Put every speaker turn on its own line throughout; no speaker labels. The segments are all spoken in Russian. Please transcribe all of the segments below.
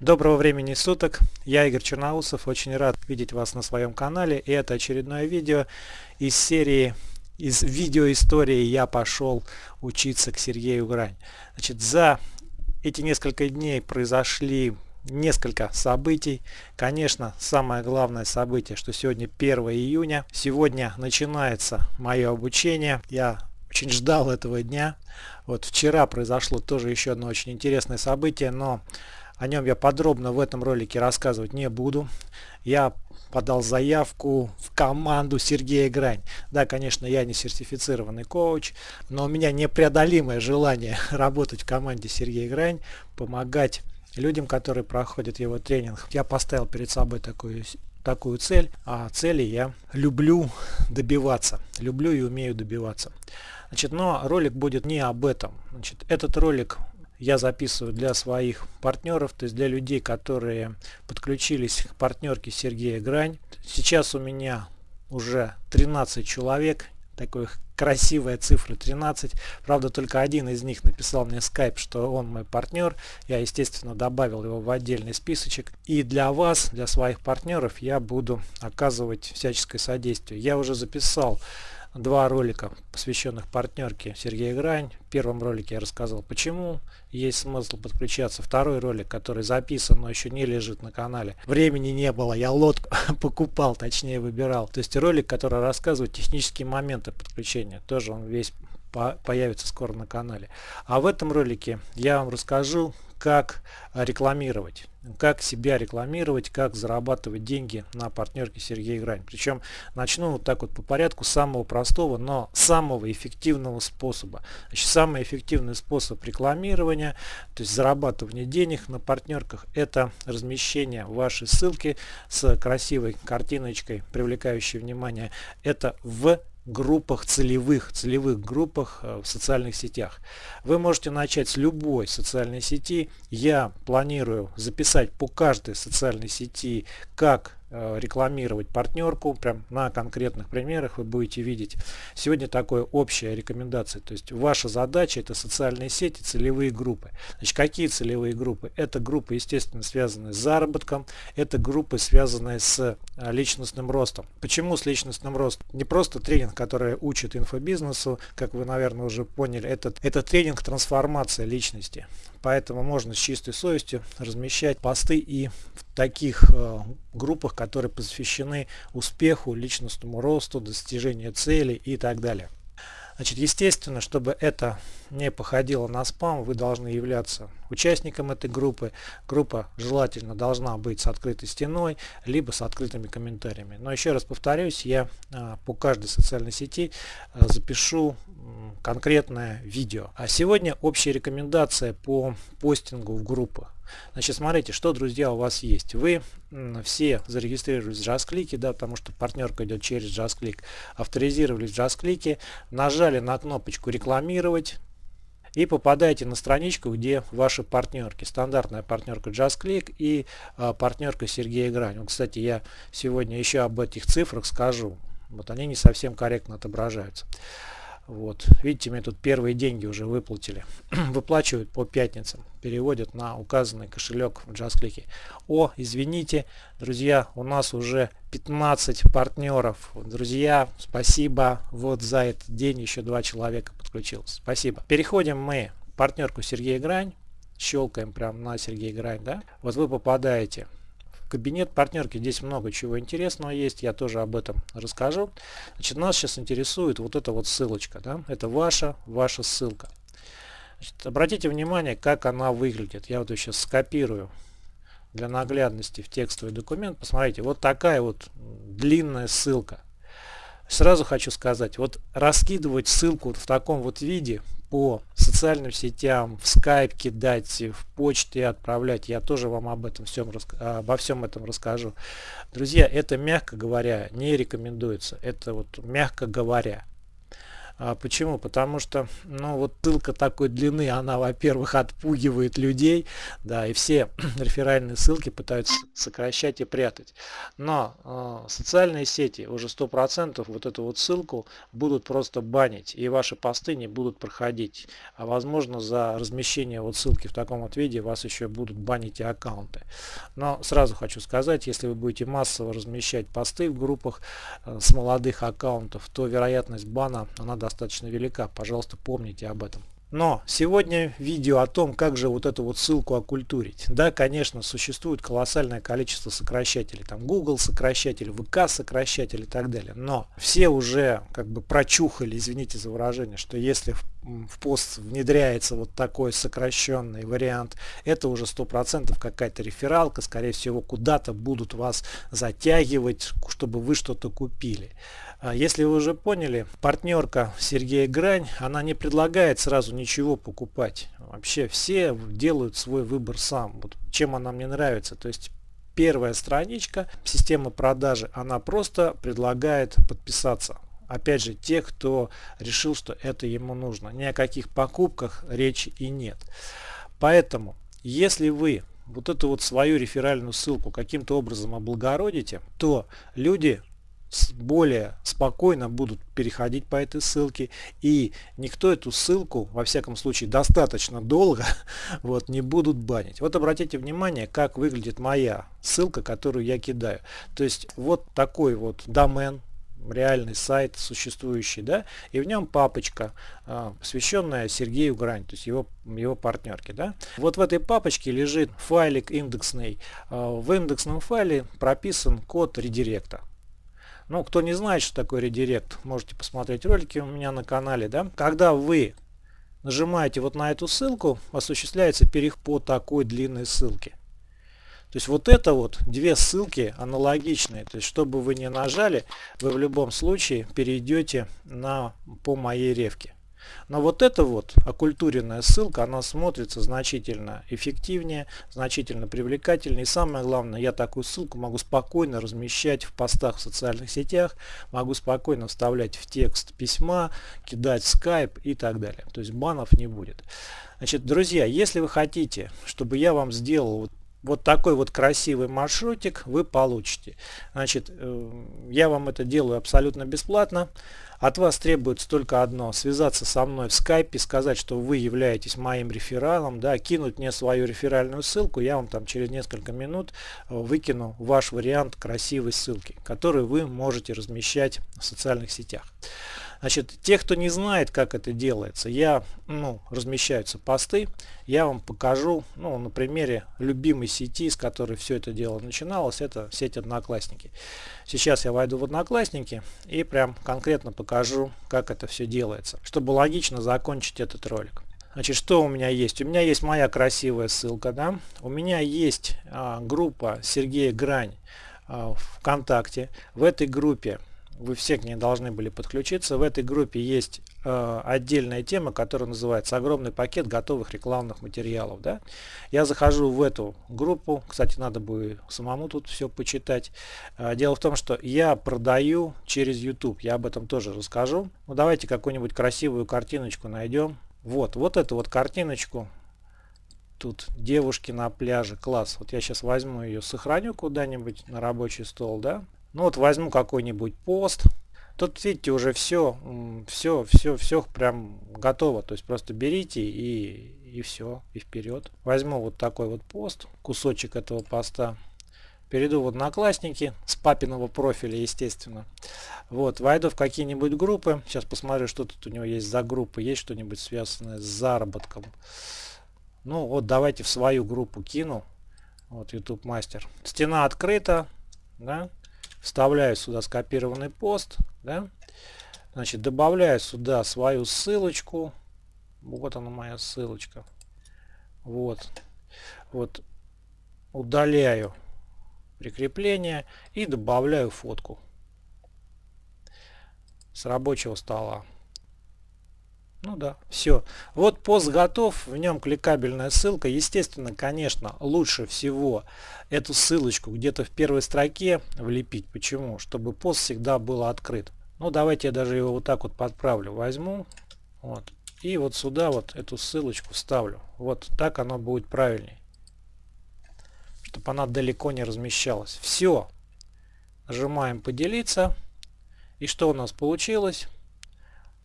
Доброго времени суток, я Игорь Черноусов, очень рад видеть вас на своем канале и это очередное видео из серии из видеоистории «Я пошел учиться к Сергею Грань». Значит, за эти несколько дней произошли несколько событий. Конечно, самое главное событие, что сегодня 1 июня. Сегодня начинается мое обучение. Я очень ждал этого дня. Вот вчера произошло тоже еще одно очень интересное событие, но о нем я подробно в этом ролике рассказывать не буду. Я подал заявку в команду Сергея Грань. Да, конечно, я не сертифицированный коуч, но у меня непреодолимое желание работать в команде Сергея Грань, помогать людям, которые проходят его тренинг. Я поставил перед собой такую такую цель, а цели я люблю добиваться, люблю и умею добиваться. Значит, но ролик будет не об этом. Значит, этот ролик я записываю для своих партнеров, то есть для людей, которые подключились к партнерке Сергея Грань. Сейчас у меня уже 13 человек, такой красивая цифра 13. Правда, только один из них написал мне скайп, что он мой партнер. Я, естественно, добавил его в отдельный списочек. И для вас, для своих партнеров, я буду оказывать всяческое содействие. Я уже записал два ролика, посвященных партнерке Сергея Грань. В первом ролике я рассказал, почему есть смысл подключаться. Второй ролик, который записан, но еще не лежит на канале. Времени не было, я лодку покупал, точнее выбирал. То есть ролик, который рассказывает технические моменты подключения. Тоже он весь появится скоро на канале. А в этом ролике я вам расскажу, как рекламировать как себя рекламировать, как зарабатывать деньги на партнерке Сергей Грань. Причем начну вот так вот по порядку самого простого, но самого эффективного способа. Значит, самый эффективный способ рекламирования, то есть зарабатывания денег на партнерках, это размещение вашей ссылки с красивой картиночкой, привлекающей внимание. Это в группах целевых, целевых группах э, в социальных сетях. Вы можете начать с любой социальной сети. Я планирую записать по каждой социальной сети, как рекламировать партнерку, прям на конкретных примерах вы будете видеть. Сегодня такое общая рекомендация, то есть ваша задача это социальные сети, целевые группы. Значит, какие целевые группы? Это группы, естественно, связанные с заработком, это группы, связанные с э, личностным ростом. Почему с личностным ростом? Не просто тренинг, который учит инфобизнесу, как вы, наверное, уже поняли, это, это тренинг трансформация личности. Поэтому можно с чистой совестью размещать посты и в таких э, группах, которые посвящены успеху, личностному росту, достижению целей и так далее. Значит, естественно, чтобы это не походило на спам, вы должны являться участником этой группы. Группа желательно должна быть с открытой стеной, либо с открытыми комментариями. Но еще раз повторюсь, я а, по каждой социальной сети а, запишу конкретное видео. А сегодня общая рекомендация по постингу в группах. Значит, смотрите, что, друзья, у вас есть. Вы все зарегистрировались в JustClick, да, потому что партнерка идет через JustClick, авторизировались в JustClick, нажали на кнопочку «Рекламировать», и попадаете на страничку, где ваши партнерки. Стандартная партнерка JustClick и а, партнерка Сергея Грань. Вот, кстати, я сегодня еще об этих цифрах скажу. Вот они не совсем корректно отображаются. Вот. Видите, мне тут первые деньги уже выплатили. Выплачивают по пятницам. Переводят на указанный кошелек в JustClick. О, извините, друзья, у нас уже 15 партнеров. Друзья, спасибо. Вот за этот день еще два человека подключилось. Спасибо. Переходим мы в партнерку Сергей Грань. Щелкаем прямо на Сергей Грань. Да? Вот вы попадаете Кабинет партнерки, здесь много чего интересного есть, я тоже об этом расскажу. Значит, нас сейчас интересует вот эта вот ссылочка, да? это ваша, ваша ссылка. Значит, обратите внимание, как она выглядит. Я вот ее сейчас скопирую для наглядности в текстовый документ. Посмотрите, вот такая вот длинная ссылка. Сразу хочу сказать, вот раскидывать ссылку в таком вот виде по социальным сетям, в Skype кидать, в почте отправлять. Я тоже вам об этом всем, обо всем этом расскажу. Друзья, это, мягко говоря, не рекомендуется. Это вот мягко говоря. А почему? Потому что, ну, вот ссылка такой длины, она, во-первых, отпугивает людей, да, и все реферальные ссылки пытаются сокращать и прятать. Но э, социальные сети уже 100% вот эту вот ссылку будут просто банить, и ваши посты не будут проходить. А возможно, за размещение вот ссылки в таком вот виде вас еще будут банить и аккаунты. Но сразу хочу сказать, если вы будете массово размещать посты в группах э, с молодых аккаунтов, то вероятность бана, она достаточно велика. Пожалуйста, помните об этом. Но сегодня видео о том, как же вот эту вот ссылку окультурить. Да, конечно, существует колоссальное количество сокращателей. Там Google сокращатель, ВК сокращатель и так далее. Но все уже как бы прочухали, извините за выражение, что если в пост внедряется вот такой сокращенный вариант, это уже 100% какая-то рефералка. Скорее всего, куда-то будут вас затягивать, чтобы вы что-то купили. А если вы уже поняли, партнерка Сергея Грань, она не предлагает сразу ничего покупать. Вообще все делают свой выбор сам. Вот чем она мне нравится. То есть первая страничка, система продажи, она просто предлагает подписаться. Опять же, те, кто решил, что это ему нужно. Ни о каких покупках речи и нет. Поэтому, если вы вот эту вот свою реферальную ссылку каким-то образом облагородите, то люди более спокойно будут переходить по этой ссылке и никто эту ссылку во всяком случае достаточно долго вот не будут банить вот обратите внимание как выглядит моя ссылка которую я кидаю то есть вот такой вот домен реальный сайт существующий, да, и в нем папочка, э, посвященная Сергею Грань, то есть его, его партнерке, да. Вот в этой папочке лежит файлик индексный. Э, в индексном файле прописан код редиректа. Ну, кто не знает, что такое редирект, можете посмотреть ролики у меня на канале. Да? Когда вы нажимаете вот на эту ссылку, осуществляется переход по такой длинной ссылке. То есть вот это вот две ссылки аналогичные. То есть чтобы вы не нажали, вы в любом случае перейдете на, по моей ревке. Но вот эта вот оккультуренная ссылка, она смотрится значительно эффективнее, значительно привлекательнее. И самое главное, я такую ссылку могу спокойно размещать в постах в социальных сетях, могу спокойно вставлять в текст письма, кидать в Skype и так далее. То есть банов не будет. Значит, друзья, если вы хотите, чтобы я вам сделал вот такой вот красивый маршрутик вы получите. Значит, э, я вам это делаю абсолютно бесплатно. От вас требуется только одно, связаться со мной в скайпе, сказать, что вы являетесь моим рефералом, да, кинуть мне свою реферальную ссылку, я вам там через несколько минут э, выкину ваш вариант красивой ссылки, который вы можете размещать в социальных сетях. Значит, те, кто не знает, как это делается, я, ну, размещаются посты, я вам покажу, ну, на примере любимой сети, с которой все это дело начиналось, это сеть Одноклассники. Сейчас я войду в Одноклассники и прям конкретно покажу, как это все делается, чтобы логично закончить этот ролик. Значит, что у меня есть? У меня есть моя красивая ссылка, да? У меня есть а, группа Сергея Грань а, ВКонтакте. В этой группе вы все к ней должны были подключиться. В этой группе есть э, отдельная тема, которая называется «Огромный пакет готовых рекламных материалов». Да? Я захожу в эту группу, кстати, надо бы самому тут все почитать. Э, дело в том, что я продаю через YouTube, я об этом тоже расскажу. Ну, давайте какую-нибудь красивую картиночку найдем. Вот, вот эту вот картиночку тут девушки на пляже, класс. Вот я сейчас возьму ее, сохраню куда-нибудь на рабочий стол, да. Ну вот возьму какой-нибудь пост. Тут видите уже все, все, все, все прям готово. То есть просто берите и, и все, и вперед. Возьму вот такой вот пост, кусочек этого поста. Перейду в Одноклассники с папиного профиля, естественно. Вот, войду в какие-нибудь группы. Сейчас посмотрю, что тут у него есть за группы. Есть что-нибудь связанное с заработком. Ну вот давайте в свою группу кину. Вот YouTube мастер. Стена открыта. Да? Вставляю сюда скопированный пост, да, значит, добавляю сюда свою ссылочку, вот она моя ссылочка, вот, вот, удаляю прикрепление и добавляю фотку с рабочего стола. Ну да, все. Вот пост готов, в нем кликабельная ссылка. Естественно, конечно, лучше всего эту ссылочку где-то в первой строке влепить. Почему? Чтобы пост всегда был открыт. Ну, давайте я даже его вот так вот подправлю. Возьму. Вот. И вот сюда вот эту ссылочку вставлю. Вот так оно будет правильней. Чтобы она далеко не размещалась. Все. Нажимаем поделиться. И что у нас получилось?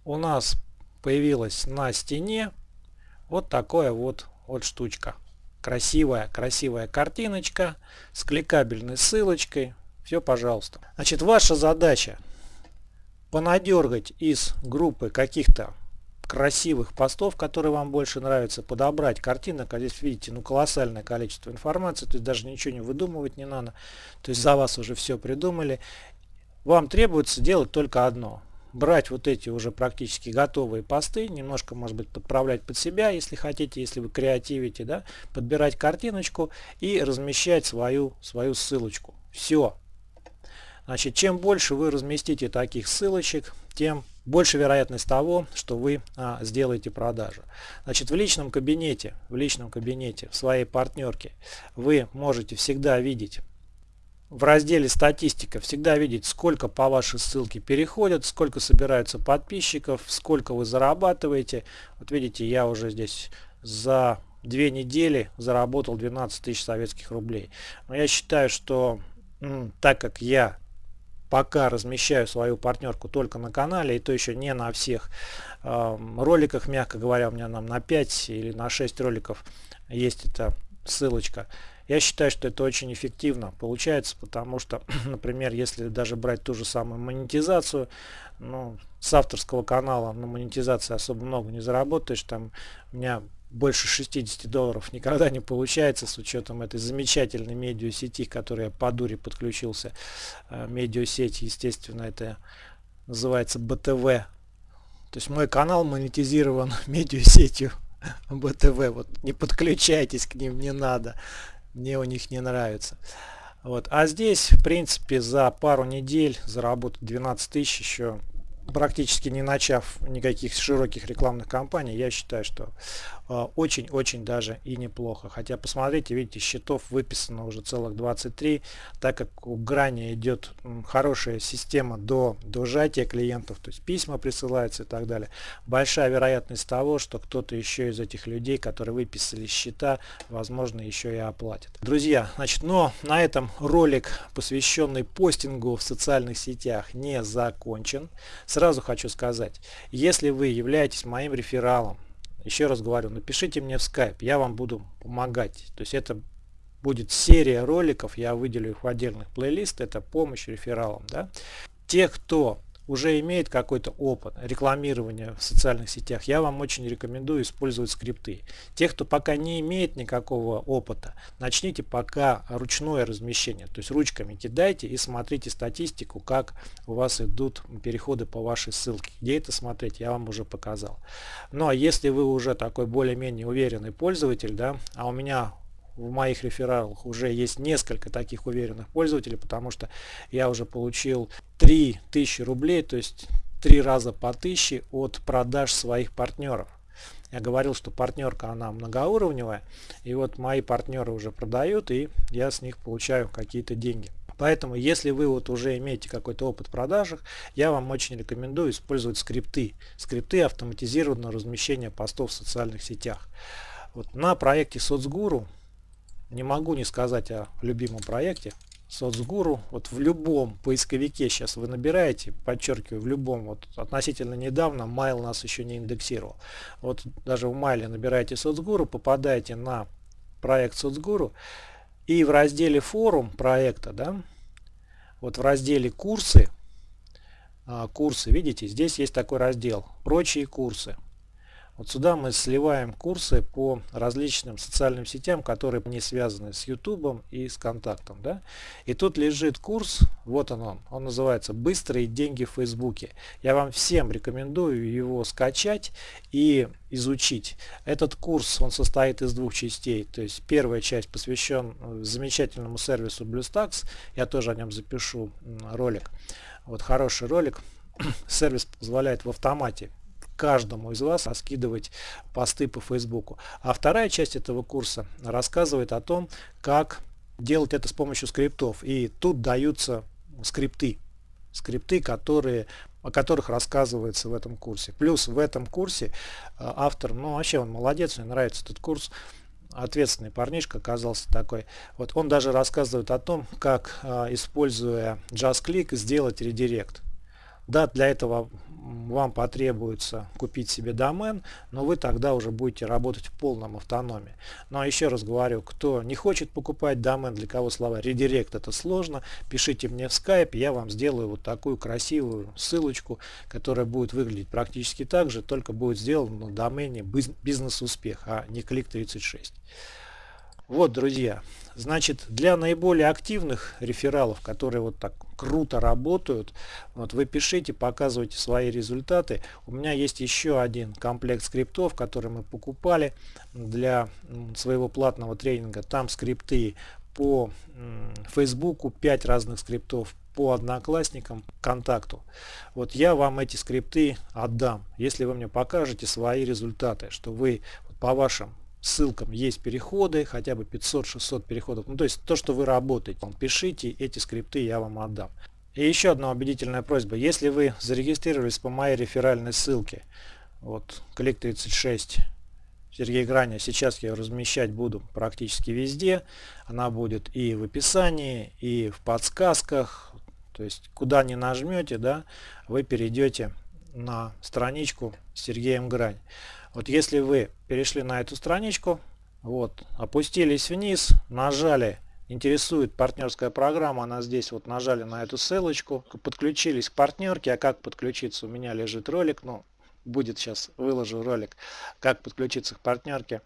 У нас появилась на стене вот такое вот, вот штучка. Красивая, красивая картиночка с кликабельной ссылочкой. Все, пожалуйста. Значит, ваша задача понадергать из группы каких-то красивых постов, которые вам больше нравятся, подобрать картинок. А здесь видите, ну колоссальное количество информации, то есть даже ничего не выдумывать не надо. То есть за вас уже все придумали. Вам требуется делать только одно. Брать вот эти уже практически готовые посты, немножко может быть подправлять под себя, если хотите, если вы креативите, да, подбирать картиночку и размещать свою, свою ссылочку. Все, Значит, чем больше вы разместите таких ссылочек, тем больше вероятность того, что вы а, сделаете продажу. Значит, в личном кабинете, в личном кабинете, в своей партнерке вы можете всегда видеть в разделе статистика всегда видеть, сколько по вашей ссылке переходят, сколько собираются подписчиков, сколько вы зарабатываете. Вот видите, я уже здесь за две недели заработал 12 тысяч советских рублей. Но я считаю, что так как я пока размещаю свою партнерку только на канале, и то еще не на всех э, роликах, мягко говоря, у меня нам на 5 или на 6 роликов есть эта ссылочка. Я считаю, что это очень эффективно получается, потому что, например, если даже брать ту же самую монетизацию, ну, с авторского канала на монетизации особо много не заработаешь, там у меня больше 60 долларов никогда не получается с учетом этой замечательной медиасети, которая по дуре подключился. Э, медиасеть, естественно, это называется БТВ. То есть мой канал монетизирован медиасетью БТВ. Вот не подключайтесь к ним, не надо. Мне у них не нравится. Вот. А здесь, в принципе, за пару недель заработать 12 тысяч еще практически не начав никаких широких рекламных кампаний, я считаю, что очень-очень даже и неплохо. Хотя посмотрите, видите, счетов выписано уже целых 23, так как у Грани идет хорошая система до, до сжатия клиентов, то есть письма присылаются и так далее. Большая вероятность того, что кто-то еще из этих людей, которые выписали счета, возможно, еще и оплатит. Друзья, значит, но на этом ролик, посвященный постингу в социальных сетях, не закончен. Сразу хочу сказать, если вы являетесь моим рефералом, еще раз говорю, напишите мне в Skype, я вам буду помогать. То есть это будет серия роликов, я выделю их в отдельных плейлист, это помощь рефералам. Да? Те, кто уже имеет какой-то опыт рекламирования в социальных сетях, я вам очень рекомендую использовать скрипты. Те, кто пока не имеет никакого опыта, начните пока ручное размещение. То есть ручками кидайте и смотрите статистику, как у вас идут переходы по вашей ссылке. Где это смотреть, я вам уже показал. Ну а если вы уже такой более-менее уверенный пользователь, да, а у меня в моих рефералах уже есть несколько таких уверенных пользователей, потому что я уже получил 3000 рублей, то есть три раза по 1000 от продаж своих партнеров. Я говорил, что партнерка она многоуровневая, и вот мои партнеры уже продают, и я с них получаю какие-то деньги. Поэтому, если вы вот уже имеете какой-то опыт в продажах, я вам очень рекомендую использовать скрипты. Скрипты автоматизированного размещения постов в социальных сетях. Вот на проекте Соцгуру не могу не сказать о любимом проекте соцгуру. Вот в любом поисковике сейчас вы набираете подчеркиваю в любом вот относительно недавно майл нас еще не индексировал. Вот даже в майле набираете соцгуру попадаете на проект соцгуру и в разделе форум проекта да вот в разделе курсы а, курсы видите здесь есть такой раздел прочие курсы вот сюда мы сливаем курсы по различным социальным сетям, которые не связаны с YouTube и с контактом. Да? И тут лежит курс, вот он, он, он называется «Быстрые деньги в Фейсбуке». Я вам всем рекомендую его скачать и изучить. Этот курс, он состоит из двух частей. То есть первая часть посвящен э, замечательному сервису BlueStacks. Я тоже о нем запишу ролик. Вот хороший ролик. Сервис позволяет в автомате каждому из вас раскидывать посты по Фейсбуку. А вторая часть этого курса рассказывает о том, как делать это с помощью скриптов. И тут даются скрипты. Скрипты, которые о которых рассказывается в этом курсе. Плюс в этом курсе э, автор, ну вообще он молодец, мне нравится этот курс, ответственный парнишка оказался такой. Вот он даже рассказывает о том, как, э, используя JustClick, сделать редирект. Да, для этого вам потребуется купить себе домен, но вы тогда уже будете работать в полном автономии. Но ну, а еще раз говорю, кто не хочет покупать домен, для кого слова редирект это сложно, пишите мне в Skype, я вам сделаю вот такую красивую ссылочку, которая будет выглядеть практически так же, только будет сделана на домене бизнес-успех, а не клик 36. Вот, друзья, значит, для наиболее активных рефералов, которые вот так круто работают, вот вы пишите, показывайте свои результаты. У меня есть еще один комплект скриптов, который мы покупали для своего платного тренинга. Там скрипты по Фейсбуку, 5 разных скриптов, по одноклассникам, контакту. Вот я вам эти скрипты отдам, если вы мне покажете свои результаты, что вы по вашим ссылкам есть переходы, хотя бы 500-600 переходов. Ну, то есть то, что вы работаете. Пишите, эти скрипты я вам отдам. И еще одна убедительная просьба. Если вы зарегистрировались по моей реферальной ссылке, вот клик 36 Сергей Граня, сейчас я ее размещать буду практически везде. Она будет и в описании, и в подсказках. То есть куда не нажмете, да, вы перейдете на страничку Сергеем Грань. Вот если вы перешли на эту страничку, вот, опустились вниз, нажали интересует партнерская программа, она здесь вот нажали на эту ссылочку, подключились к партнерке, а как подключиться, у меня лежит ролик, ну, будет сейчас, выложу ролик, как подключиться к партнерке.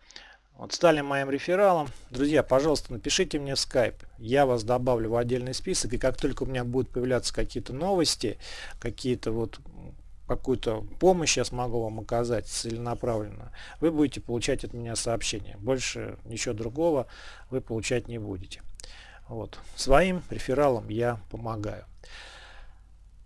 Вот стали моим рефералом. Друзья, пожалуйста, напишите мне в Skype. Я вас добавлю в отдельный список. И как только у меня будут появляться какие-то новости, какие-то вот какую-то помощь я смогу вам оказать целенаправленно, вы будете получать от меня сообщение. Больше ничего другого вы получать не будете. Вот. Своим рефералам я помогаю.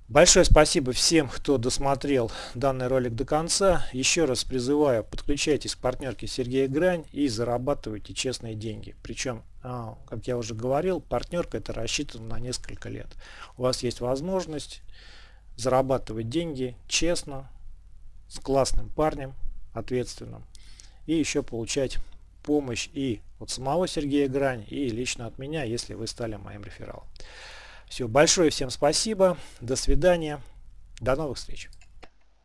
Большое спасибо всем, кто досмотрел данный ролик до конца. Еще раз призываю, подключайтесь к партнерке Сергея Грань и зарабатывайте честные деньги. Причем, а, как я уже говорил, партнерка это рассчитана на несколько лет. У вас есть возможность зарабатывать деньги честно, с классным парнем, ответственным. И еще получать помощь и от самого Сергея Грань, и лично от меня, если вы стали моим рефералом. Все, большое всем спасибо, до свидания, до новых встреч.